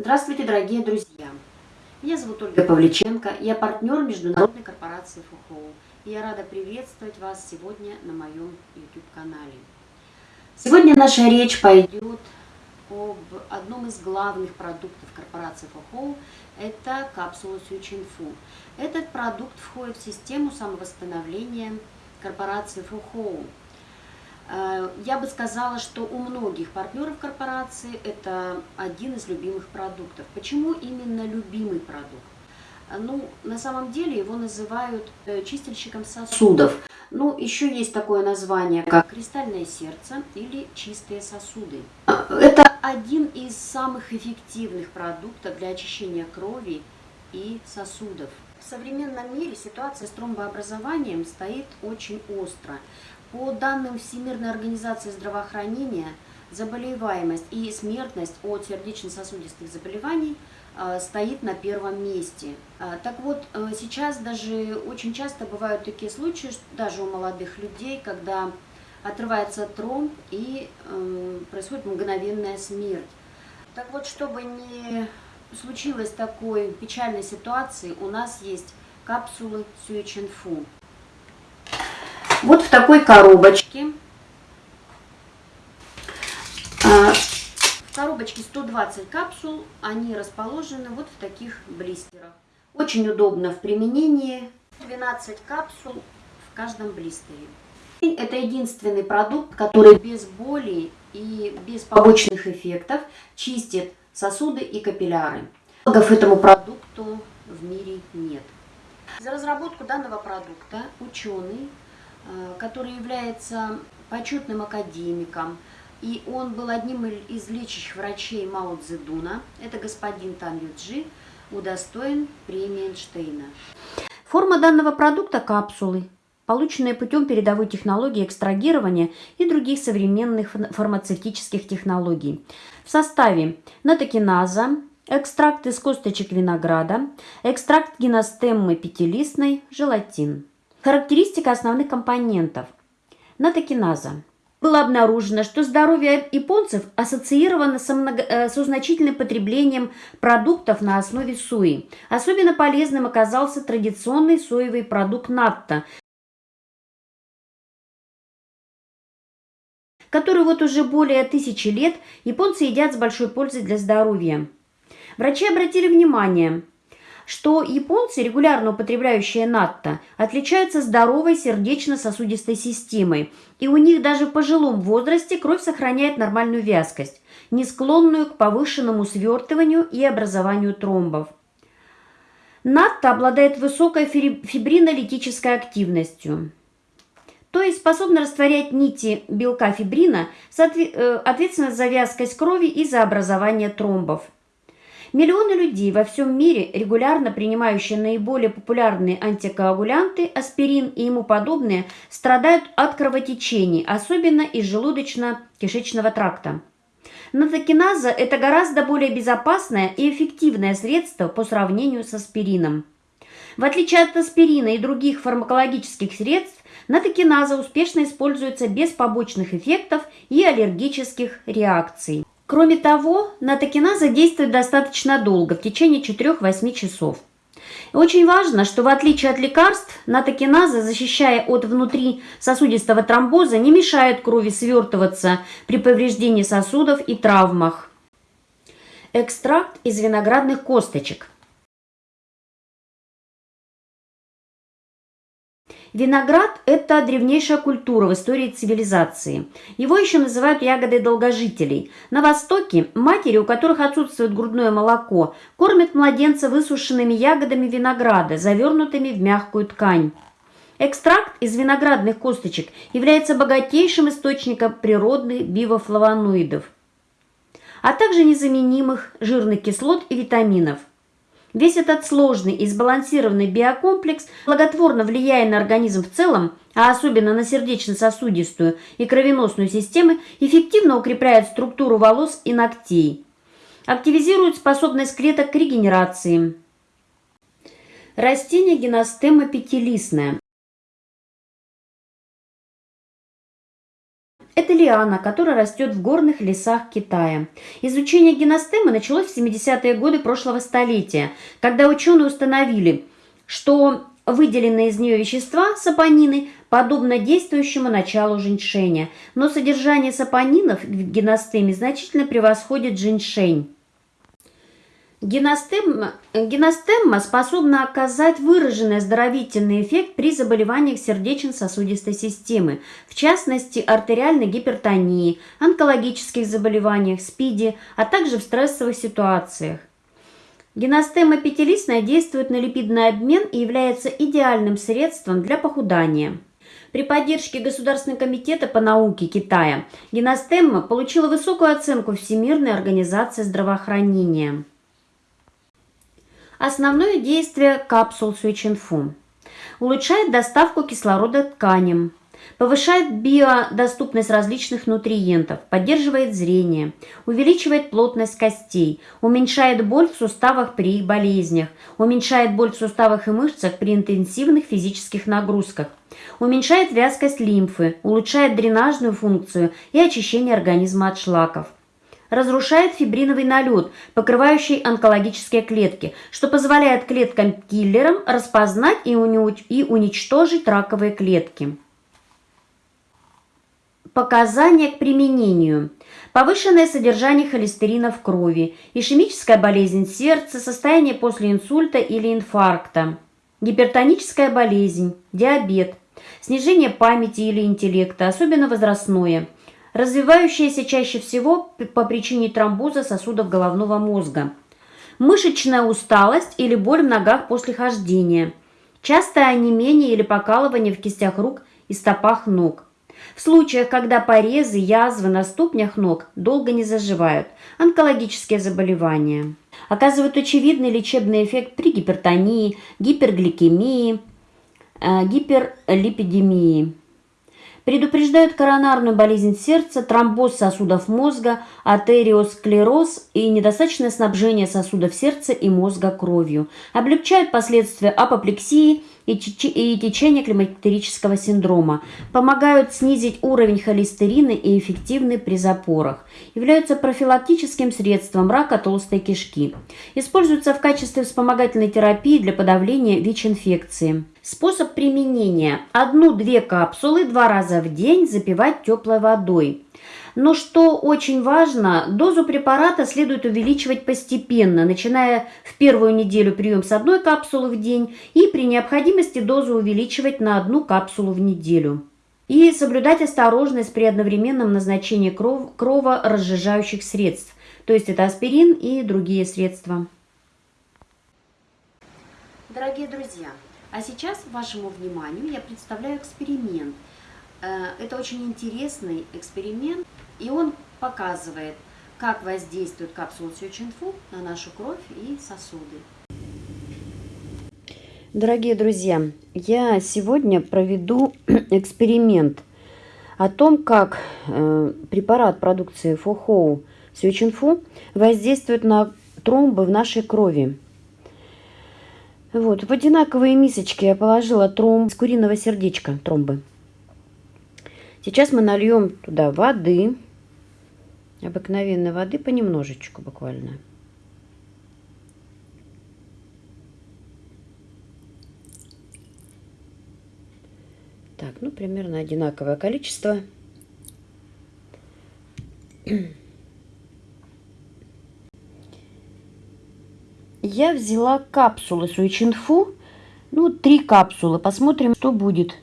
Здравствуйте, дорогие друзья! Меня зовут Ольга Павличенко, я партнер международной корпорации ФУХОУ. Я рада приветствовать вас сегодня на моем YouTube-канале. Сегодня наша речь пойдет об одном из главных продуктов корпорации ФУХОУ – это капсула Сючинфу. Этот продукт входит в систему самовосстановления корпорации ФУХОУ. Э, я бы сказала, что у многих партнеров корпорации это один из любимых продуктов. Почему именно любимый продукт? Ну, на самом деле его называют э, чистильщиком сосудов. Ну, еще есть такое название, как кристальное сердце или чистые сосуды. Это один из самых эффективных продуктов для очищения крови и сосудов. В современном мире ситуация с тромбообразованием стоит очень остро. По данным Всемирной организации здравоохранения, заболеваемость и смертность от сердечно-сосудистых заболеваний э, стоит на первом месте. Э, так вот, э, сейчас даже очень часто бывают такие случаи, даже у молодых людей, когда отрывается тромб и происходит мгновенная смерть. Так вот, чтобы не случилось такой печальной ситуации, у нас есть капсулы Сюичинфу. Вот в такой коробочке. А, в коробочке 120 капсул, они расположены вот в таких блистерах. Очень удобно в применении. 12 капсул в каждом блистере. Это единственный продукт, который без боли и без побочных эффектов чистит сосуды и капилляры. Аналогов этому продукту в мире нет. За разработку данного продукта ученый который является почетным академиком, и он был одним из лечащих врачей Мао Цзэдуна, это господин Тан Юджи, удостоен премии Эйнштейна. Форма данного продукта – капсулы, полученные путем передовой технологии экстрагирования и других современных фармацевтических технологий. В составе натокиназа, экстракт из косточек винограда, экстракт гиностеммы пятилистной, желатин. Характеристика основных компонентов. Натокиназа. Было обнаружено, что здоровье японцев ассоциировано со, много, э, со значительным потреблением продуктов на основе сои. Особенно полезным оказался традиционный соевый продукт натто, который вот уже более тысячи лет японцы едят с большой пользой для здоровья. Врачи обратили внимание – что японцы, регулярно употребляющие натто, отличаются здоровой сердечно-сосудистой системой, и у них даже в пожилом возрасте кровь сохраняет нормальную вязкость, не склонную к повышенному свертыванию и образованию тромбов. Натто обладает высокой фибринолитической активностью, то есть способна растворять нити белка фибрина, э, ответственно за вязкость крови и за образование тромбов. Миллионы людей во всем мире, регулярно принимающие наиболее популярные антикоагулянты, аспирин и ему подобные, страдают от кровотечений, особенно из желудочно-кишечного тракта. Натокиназа – это гораздо более безопасное и эффективное средство по сравнению с аспирином. В отличие от аспирина и других фармакологических средств, натокиназа успешно используется без побочных эффектов и аллергических реакций. Кроме того, натокиназа действует достаточно долго, в течение 4-8 часов. очень важно, что в отличие от лекарств, натокиназа, защищая от внутри сосудистого тромбоза, не мешает крови свертываться при повреждении сосудов и травмах. Экстракт из виноградных косточек – Виноград – это древнейшая культура в истории цивилизации. Его еще называют ягодой долгожителей. На Востоке матери, у которых отсутствует грудное молоко, кормят младенца высушенными ягодами винограда, завернутыми в мягкую ткань. Экстракт из виноградных косточек является богатейшим источником природных бивофлавоноидов, а также незаменимых жирных кислот и витаминов. Весь этот сложный и сбалансированный биокомплекс, благотворно влияя на организм в целом, а особенно на сердечно-сосудистую и кровеносную системы, эффективно укрепляет структуру волос и ногтей. Активизирует способность клеток к регенерации. Растение геностема пятилистное. Лиана, которая растет в горных лесах Китая. Изучение геностемы началось в 70-е годы прошлого столетия, когда ученые установили, что выделенные из нее вещества, сапонины, подобно действующему началу женьшеня, но содержание сапонинов в геностеме значительно превосходит женьшень. Геностемма, геностемма способна оказать выраженный оздоровительный эффект при заболеваниях сердечно-сосудистой системы, в частности артериальной гипертонии, онкологических заболеваниях, СПИДе, а также в стрессовых ситуациях. Геностема пятилистная действует на липидный обмен и является идеальным средством для похудания. При поддержке Государственного комитета по науке Китая геностемма получила высокую оценку Всемирной организации здравоохранения. Основное действие капсул Суичинфу. Улучшает доставку кислорода тканям, повышает биодоступность различных нутриентов, поддерживает зрение, увеличивает плотность костей, уменьшает боль в суставах при их болезнях, уменьшает боль в суставах и мышцах при интенсивных физических нагрузках, уменьшает вязкость лимфы, улучшает дренажную функцию и очищение организма от шлаков разрушает фибриновый налет, покрывающий онкологические клетки, что позволяет клеткам-киллерам распознать и, уничтожить раковые клетки. Показания к применению. Повышенное содержание холестерина в крови, ишемическая болезнь сердца, состояние после инсульта или инфаркта, гипертоническая болезнь, диабет, снижение памяти или интеллекта, особенно возрастное – развивающаяся чаще всего по причине тромбоза сосудов головного мозга, мышечная усталость или боль в ногах после хождения, частое онемение или покалывание в кистях рук и стопах ног. В случаях, когда порезы, язвы на ступнях ног долго не заживают, онкологические заболевания. Оказывают очевидный лечебный эффект при гипертонии, гипергликемии, э, гиперлипидемии. Предупреждают коронарную болезнь сердца, тромбоз сосудов мозга, артериосклероз и недостаточное снабжение сосудов сердца и мозга кровью. Облегчают последствия апоплексии и течения климактерического синдрома. Помогают снизить уровень холестерина и эффективны при запорах. Являются профилактическим средством рака толстой кишки. Используются в качестве вспомогательной терапии для подавления ВИЧ-инфекции. Способ применения. Одну-две капсулы два раза в день запивать теплой водой. Но что очень важно, дозу препарата следует увеличивать постепенно, начиная в первую неделю прием с одной капсулы в день и при необходимости дозу увеличивать на одну капсулу в неделю. И соблюдать осторожность при одновременном назначении кров, кроворазжижающих средств, то есть это аспирин и другие средства. Дорогие друзья, а сейчас вашему вниманию я представляю эксперимент. Э, это очень интересный эксперимент, и он показывает, как воздействует капсула Сючинфу на нашу кровь и сосуды. Дорогие друзья, я сегодня проведу эксперимент о том, как э, препарат продукции Фухоу Сючинфу воздействует на тромбы в нашей крови. Вот, в одинаковые мисочки я положила тромб с куриного сердечка, тромбы. Сейчас мы нальем туда воды, обыкновенной воды понемножечку буквально. Так, ну примерно одинаковое количество. Я взяла капсулы Суичинфу, ну, три капсулы, посмотрим, что будет.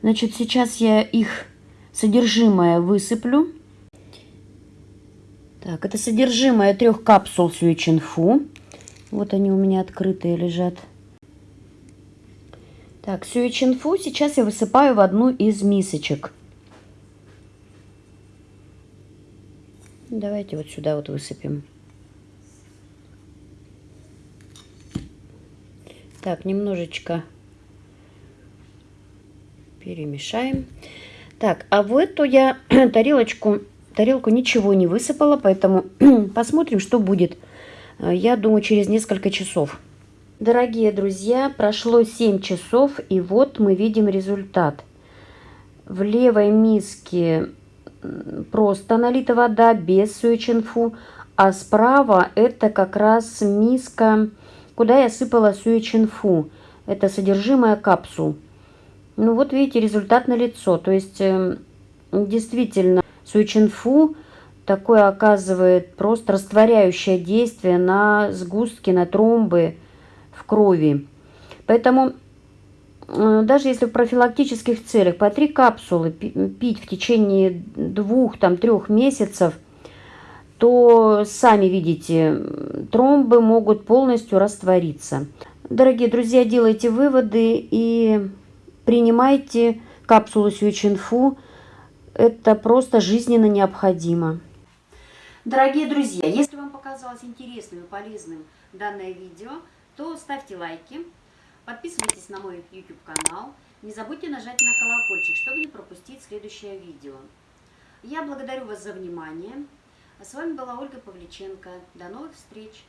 Значит, сейчас я их содержимое высыплю. Так, это содержимое трех капсул Сюичинфу. Вот они у меня открытые лежат. Так, Сюичинфу сейчас я высыпаю в одну из мисочек. Давайте вот сюда вот высыпем. Так, немножечко перемешаем. Так, а в эту я тарелочку, тарелку ничего не высыпала, поэтому посмотрим, что будет, э, я думаю, через несколько часов. Дорогие друзья, прошло 7 часов, и вот мы видим результат. В левой миске просто налита вода, без суечинфу, а справа это как раз миска, куда я сыпала суечинфу. Это содержимое капсул. Ну вот видите, результат на лицо. То есть э, действительно суечинфу такое оказывает просто растворяющее действие на сгустки, на тромбы в крови. Поэтому э, даже если в профилактических целях по три капсулы пить в течение двух-трех месяцев, то сами видите, тромбы могут полностью раствориться. Дорогие друзья, делайте выводы и принимайте капсулу Сюичинфу. Это просто жизненно необходимо. Дорогие друзья, если вам показалось интересным и полезным данное видео, то ставьте лайки, подписывайтесь на мой YouTube канал, не забудьте нажать на колокольчик, чтобы не пропустить следующее видео. Я благодарю вас за внимание. А с вами была Ольга Павличенко. До новых встреч!